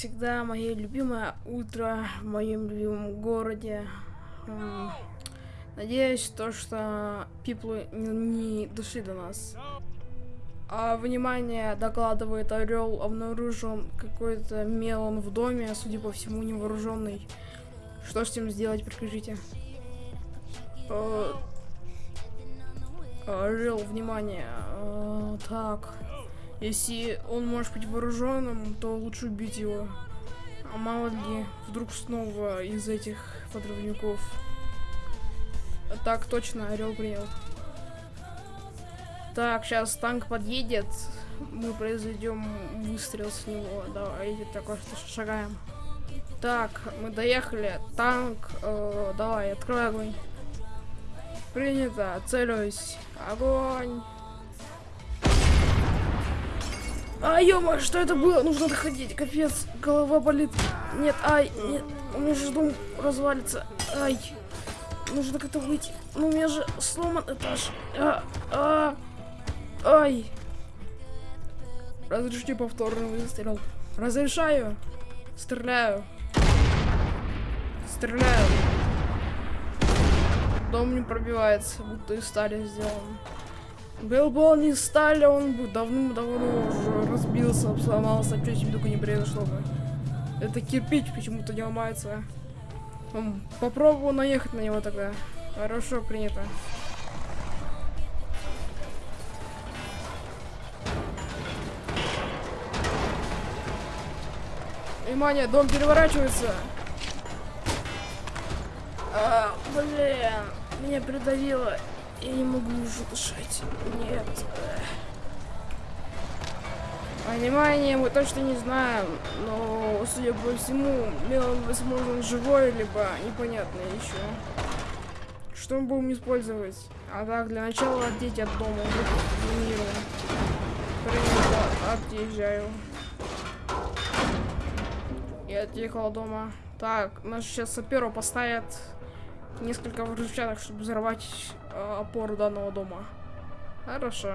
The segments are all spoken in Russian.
всегда, мое любимое утро в моем любимом городе. Надеюсь, то, что пиплы не, дошли до нас. А, внимание, докладывает Орел, обнаружен какой-то мелон в доме, судя по всему, невооруженный. Что с этим сделать, прикажите? Орел, внимание. А, так. Если он может быть вооруженным, то лучше убить его. А мало ли, вдруг снова из этих подрывников. Так, точно, Орел принял. Так, сейчас танк подъедет. Мы произведем выстрел с него. Давайте такой что шагаем. Так, мы доехали. Танк, э, давай, открой огонь. Принято, целюсь. Огонь. А, ё что это было? Нужно доходить, капец, голова болит. Нет, ай, нет, у меня же дом развалится. Ай, нужно как-то выйти. Ну, у меня же сломан этаж. А, а, ай. Разрешите повторный выстрел. Разрешаю. Стреляю. Стреляю. Дом не пробивается, будто из стали сделан. Был бы он не стали, он бы давным-давно уже разбился, сломался, ничего себе только не произошло бы. Это кирпич почему-то не ломается. Попробую наехать на него тогда. Хорошо, принято. Внимание, дом переворачивается. А, блин, меня придавило. Я не могу уже дышать. Нет. Внимание, мы точно не знаем, но, судя по всему, Мелон, возможно, живой, либо непонятно еще. Что мы будем использовать? А так, для начала отдеть от дома, заминирован. Принято, отъезжаю. Я отъехал от дома. Так, нас сейчас саперу поставят несколько взрывчаток, чтобы взорвать э, опору данного дома. Хорошо.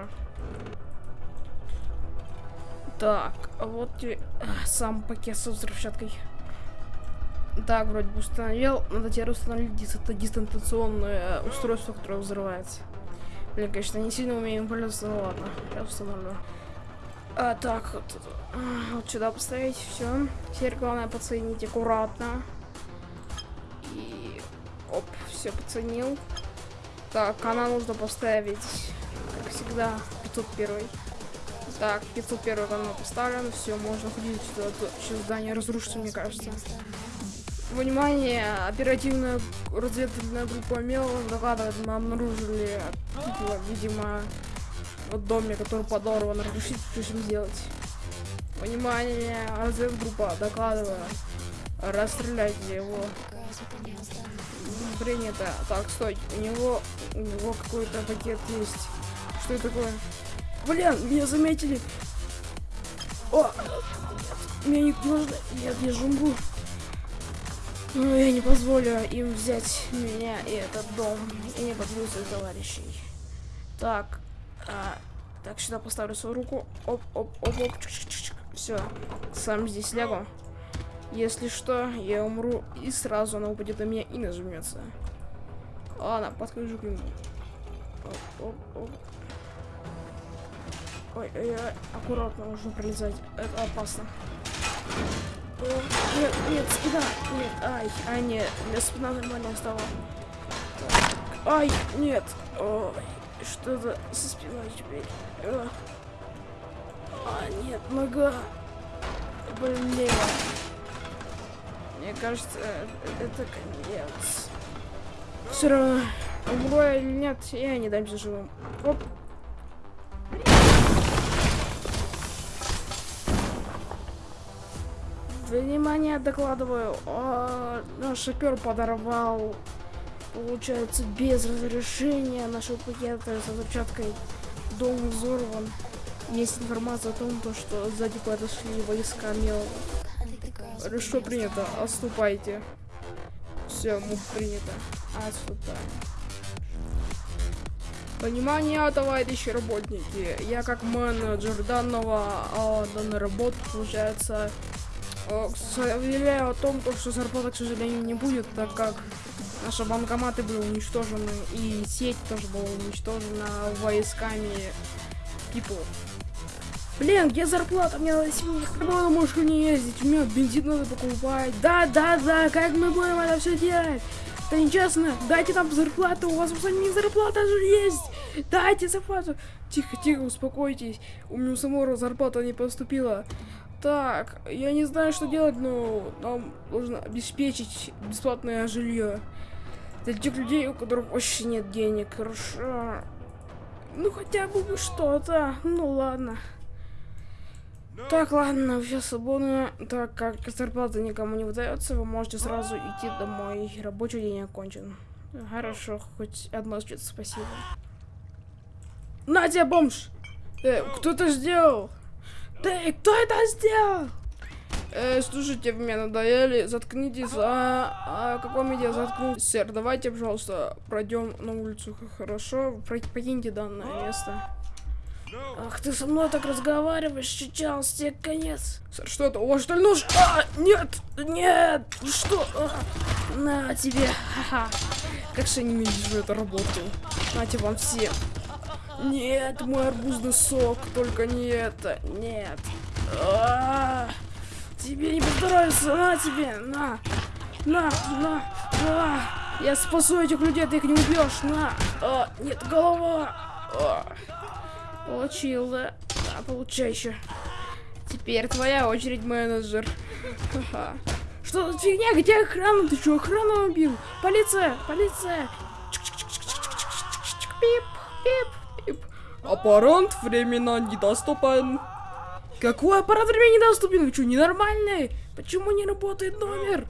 Так, вот и сам пакет со взрывчаткой. Так, вроде бы установил. Надо теперь установить это дистанционное устройство, которое взрывается. Блин, конечно, не сильно умеем пользоваться, но ладно. Я установлю. А, так, вот, вот сюда поставить, все. Теперь главное подсоединить аккуратно. И оп, все подсоединил. Так, канал нужно поставить, как всегда, 501. Так, 501 канал поставлен, все, можно ходить сюда. Сейчас здание разрушится, мне кажется. Внимание, оперативная разведывательная группа МЕЛ докладывает, мы обнаружили, видимо, в доме, который подорван. Разрешите, что с ним сделать? Внимание, разведгруппа, докладываю. Расстреляйте его принято. Так, стой. У него, у него какой-то пакет есть. Что это такое? Блин, меня заметили. О, меня не нужно. Нет, я жумбу. Но я не позволю им взять меня и этот дом. И не подведу своих товарищей. Так. А, так, сюда поставлю свою руку. Оп, оп, оп, оп. Все. Сам здесь лягу. Если что, я умру, и сразу она упадет на меня и нажмется. Ладно, подхожу к нему. Оп, оп, оп. Ой, ой, ой, аккуратно нужно пролезать. Это опасно. О, нет, нет, спина. Нет, ай, ай, нет. Для спина нормально стала. Ай, нет. Ой, что-то со спиной теперь. А, нет, нога. Блин. Мне кажется, это конец. Все равно, умру или нет, я не дамся живым. Оп. Внимание, докладываю. О, наш шофер подорвал, получается, без разрешения нашего пакета с взрывчаткой. Дом взорван. Есть информация о том, что сзади подошли войска Мелова. Хорошо принято. Отступайте. Все, мух принято. Отступаем. Внимание, товарищи работники. Я как менеджер данного а, данной работы, получается, Э, Заявляю о том, то, что зарплата, к сожалению, не будет, так как наши банкоматы были уничтожены, и сеть тоже была уничтожена войсками People. Блин, где зарплата? Мне надо сегодня на машине ездить, у меня бензин надо покупать. Да, да, да, как мы будем это все делать? Это нечестно. Дайте нам зарплату, у вас у самих зарплата же есть. Дайте зарплату. Тихо, тихо, успокойтесь. У меня у самого зарплата не поступила. Так, я не знаю, что делать, но нам нужно обеспечить бесплатное жилье. Для тех людей, у которых вообще нет денег. Хорошо. Ну, хотя бы что-то. Ну, ладно. Так, ладно, все свободно. Так как зарплата никому не выдается, вы можете сразу идти домой. Рабочий день окончен. Хорошо, хоть одно что-то спасибо. На тебе, бомж! Э, кто это сделал? Ты, кто это сделал? Э, слушайте, вы меня надоели, заткнитесь, а, а каком виде заткнуть? Сэр, давайте, пожалуйста, пройдем на улицу, хорошо? Покиньте данное место. Ах, ты со мной так разговариваешь, сейчас тебе конец. Сэр, что это? Вас что ли нож? А, нет, нет, что? А, на тебе, ха-ха. Как же я ненавижу эту работу. Нате вам все. Нет, мой арбузный сок, только не это, нет. -а. Тебе не поздоровится, на тебе, на, на, на, на. Я спасу этих людей, ты их не убьешь, на. А, нет, голова. А. Получил, да. Да, получай еще. Теперь твоя очередь, менеджер. Ха -ха. Что за фигня? Где охрана? Ты что, охрану убил? Полиция! Полиция! Пип, пип, пип. Аппарат временно недоступен. Какой аппарат временно недоступен? Вы что, ненормальные? Почему не работает номер?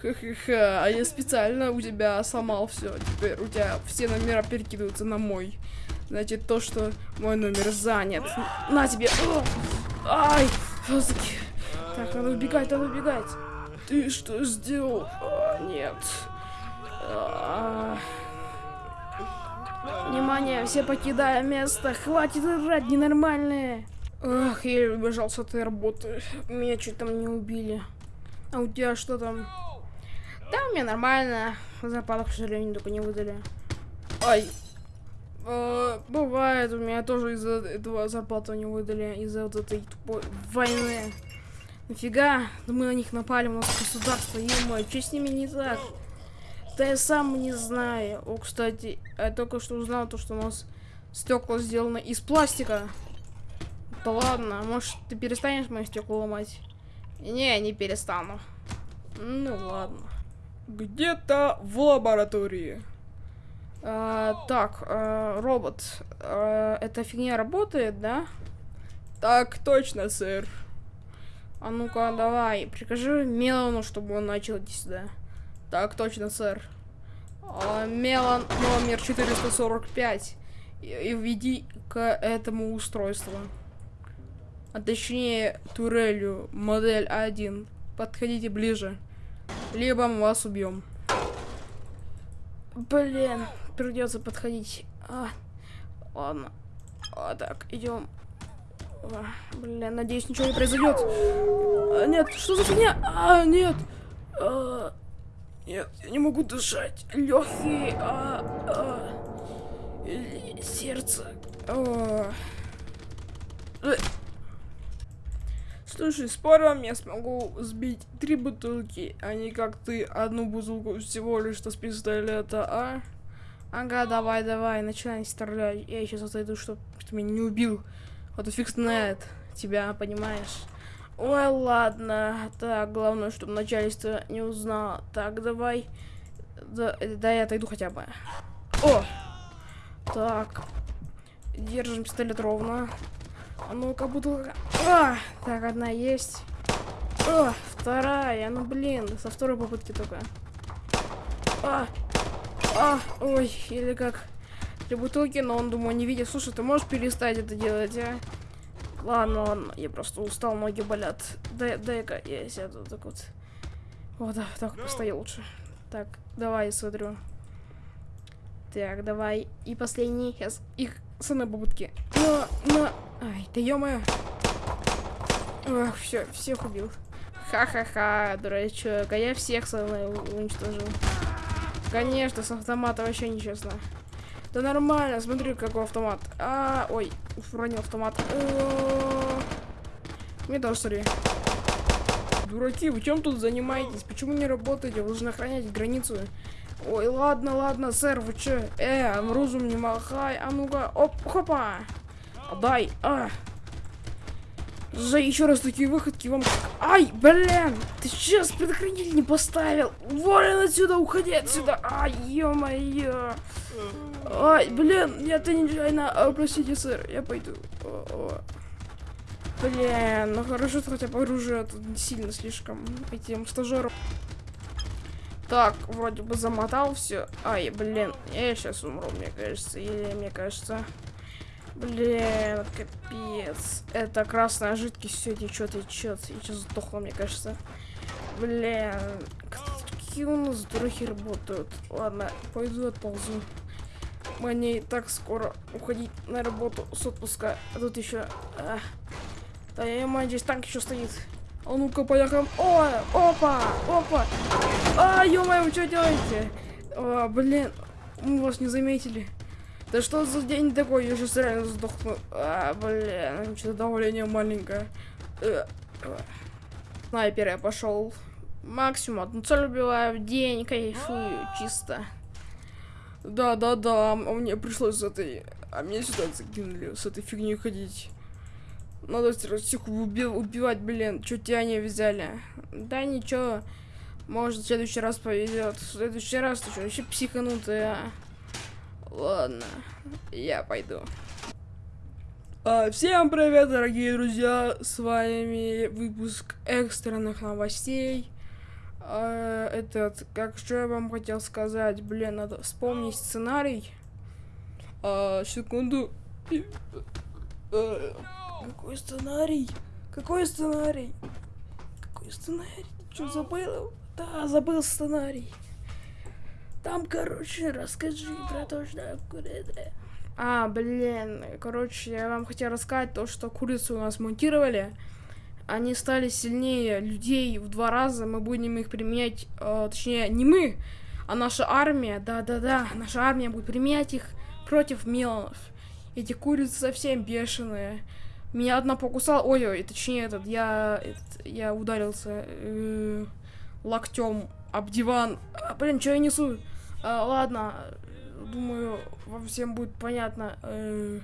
Ха-ха-ха, а я специально у тебя сломал все. Теперь у тебя все номера перекидываются на мой. Значит, то, что мой номер занят. На тебе! Ай! Фазки. Так, надо убегать, надо убегать. Ты что сделал? А, нет. А... Внимание, все покидаем место. Хватит играть, ненормальные. Ах, я убежал с этой работы. Меня чуть там не убили. А у тебя что там? Да, у меня нормально. Зарплату, к сожалению, только не выдали. Ай, Э, бывает, у меня тоже из-за этого зарплату не выдали, из-за вот этой тупой войны. Нафига? Мы на них напали, у нас государство, ё что с ними не так? Да я сам не знаю. О, кстати, я только что узнал то, что у нас стекла сделаны из пластика. Да ладно, может ты перестанешь мои стекла ломать? Не, не перестану. Ну ладно. Где-то в лаборатории. А, так, а, робот, а, эта фигня работает, да? Так точно, сэр. А ну-ка, давай, прикажи Мелану, чтобы он начал идти сюда. Так точно, сэр. А, Мелан номер 445. И, и введи к этому устройству. А точнее, турелью, модель 1. Подходите ближе. Либо мы вас убьем. Блин, придется подходить. А, ладно. А, так, идем. А, блин, надеюсь, ничего не произойдет. А, нет, что за фигня? А, нет. А, нет, я не могу дышать. Легкие. А, а, сердце. А. Слушай, паром я смогу сбить три бутылки, а не как ты одну бутылку всего лишь с пистолета, а? Ага, давай, давай, начинай стрелять. Я сейчас отойду, чтобы ты меня не убил. Вот фиг знает тебя, понимаешь? Ой, ладно. Так, главное, чтобы начальство не узнало. Так, давай. Да, да я отойду хотя бы. О! Так. Держим пистолет ровно. А ну-ка, бутылка. А! Так, одна есть. О, вторая. Ну, блин, со второй попытки только. А! А, ой, или как три бутылки, но он, думаю, не видит. Слушай, ты можешь перестать это делать, а? Ладно, ладно, я просто устал, ноги болят. Дай, дай-ка я сяду так вот. Вот, да, так, постою лучше. Так, давай, смотрю. Так, давай. И последний. Сейчас их самые попытки. На, на. Ай, да ё -моё. Ах, все, всех убил. Ха-ха-ха, дурачок. А я всех со мной у- уничтожил. Конечно, с автомата вообще нечестно. Да нормально, смотри, какой автомат. А, ой, уронил автомат. Мне тоже, смотри. Дураки, вы чем тут занимаетесь? Почему не работаете? Вы должны охранять границу. Ой, ладно, ладно, сэр, вы чё? Э, оружием не махай. А ну-ка, оп, хопа. Дай, а. За еще раз такие выходки вам... Ай, блин! Ты сейчас предохранитель не поставил! Волен отсюда, уходи отсюда! Ай, ё-моё! Ай, блин, я ты нечаянно... А, простите, сэр, я пойду. О, о. Блин, ну хорошо, что хотя бы оружие тут не сильно слишком этим стажером. Так, вроде бы замотал все. Ай, блин, я сейчас умру, мне кажется. Или мне кажется... Блин, капец. Это красная жидкость все течет, течет. Я сейчас сдохла, мне кажется. Блин, какие у нас дурахи работают. Ладно, пойду отползу. Мне и так скоро уходить на работу с отпуска. А тут еще... Да я мать, здесь танк еще стоит. А ну-ка, поехали. О, опа, опа. А, ё-моё, вы что делаете? А, блин, мы вас не заметили. Да что за день такой? Я сейчас реально сдохну. А, блин, что-то давление маленькое. Э, э. Снайпер я пошел. Максимум одну цель убиваю в день, кайфую, чисто. Да, да, да, а мне пришлось с этой... А меня сюда закинули, с этой фигней ходить. Надо всех уби- убивать, блин. Чё тебя не взяли? Да ничего. Может, в следующий раз повезет. В следующий раз ты что, вообще психанутая. а? Ладно, я пойду. А, всем привет, дорогие друзья! С вами выпуск экстренных новостей. А, этот, как что я вам хотел сказать? Блин, надо вспомнить сценарий. А, секунду. А, какой сценарий? Какой сценарий? Какой сценарий? Что забыл? Да, забыл сценарий. Там, короче, расскажи про то, что курица. А, блин, короче, я вам хотел рассказать то, что курицу у нас монтировали. Они стали сильнее людей в два раза. Мы будем их применять, э, точнее, не мы, а наша армия. Да-да-да, наша армия будет применять их против мелонов. Эти курицы совсем бешеные. Меня одна покусала. Ой-ой, точнее, этот, я, этот, я ударился э, локтем об диван. А, блин, что я несу? А, ладно, думаю, вам всем будет понятно. Э,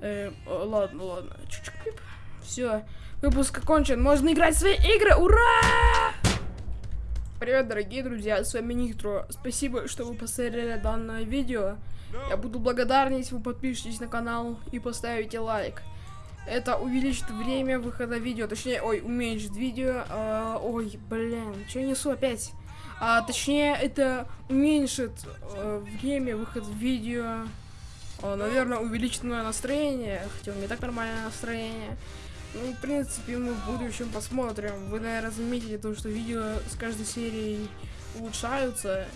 э, э, ладно, ладно. Все, выпуск окончен. Можно играть в свои игры. Ура! Привет, дорогие друзья, с вами Нитро. Спасибо, что вы посмотрели данное видео. Я буду благодарен, если вы подпишетесь на канал и поставите лайк. Это увеличит время выхода видео, точнее, ой, уменьшит видео. А, ой, блин, что я несу опять? А, точнее, это уменьшит э, время выхода видео. А, наверное, увеличит мое настроение, хотя у меня так нормальное настроение. Ну, в принципе, мы в будущем посмотрим. Вы, наверное, заметили то, что видео с каждой серией улучшаются.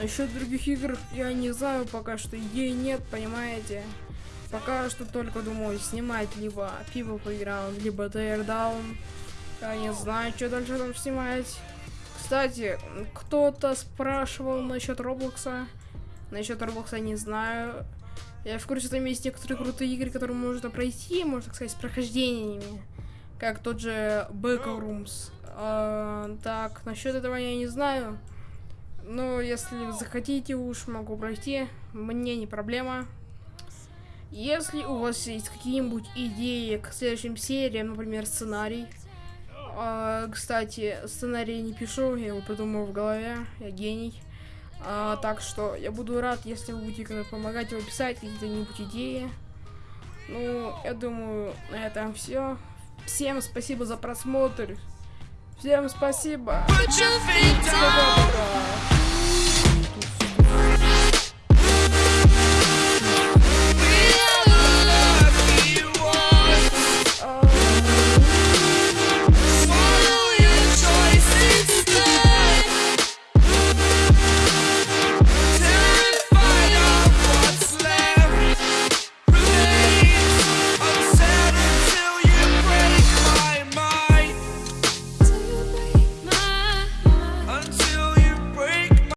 Насчет других игр я не знаю, пока что идей нет, понимаете? Пока что только думаю снимать либо People Playground, либо Teardown. Я не знаю, что дальше там снимать. Кстати, кто-то спрашивал насчет Роблокса. Насчет Роблокса не знаю. Я в курсе, там есть некоторые крутые игры, которые можно пройти, можно так сказать, с прохождениями. Как тот же Backrooms. А, так, насчет этого я не знаю. Но если захотите, уж могу пройти. Мне не проблема. Если у вас есть какие-нибудь идеи к следующим сериям, например, сценарий. А, кстати, сценарий не пишу, я его придумал в голове, я гений. А, так что я буду рад, если вы будете помогать его писать, какие-нибудь идеи. Ну, я думаю, на этом все. Всем спасибо за просмотр. Всем спасибо.